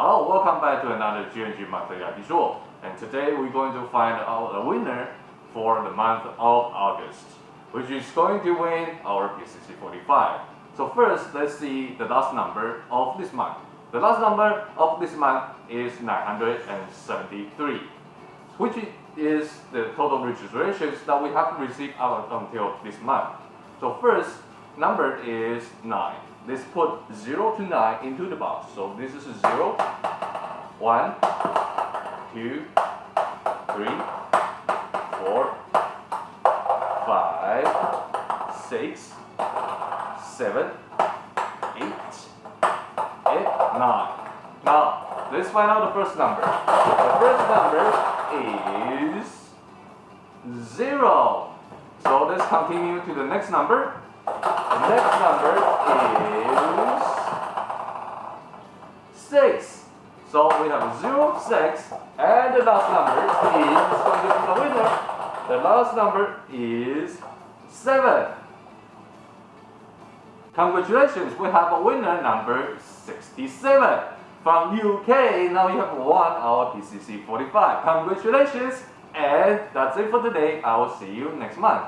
Hello, welcome back to another GNG Mathayaki Show. And today we're going to find out a winner for the month of August, which is going to win our PCC 45. So first, let's see the last number of this month. The last number of this month is 973, which is the total registrations that we have received out until this month. So first, number is 9. Let's put 0 to 9 into the box. So this is 0, 1, 2, 3, 4, 5, 6, 7, 8, 8, 9. Now, let's find out the first number. The first number is 0. So let's continue to the next number. Next number is 6. So we have 0, 6, and the last number is the winner. The last number is 7. Congratulations, we have a winner number 67. From UK, now you have won our PCC 45. Congratulations, and that's it for today. I will see you next month.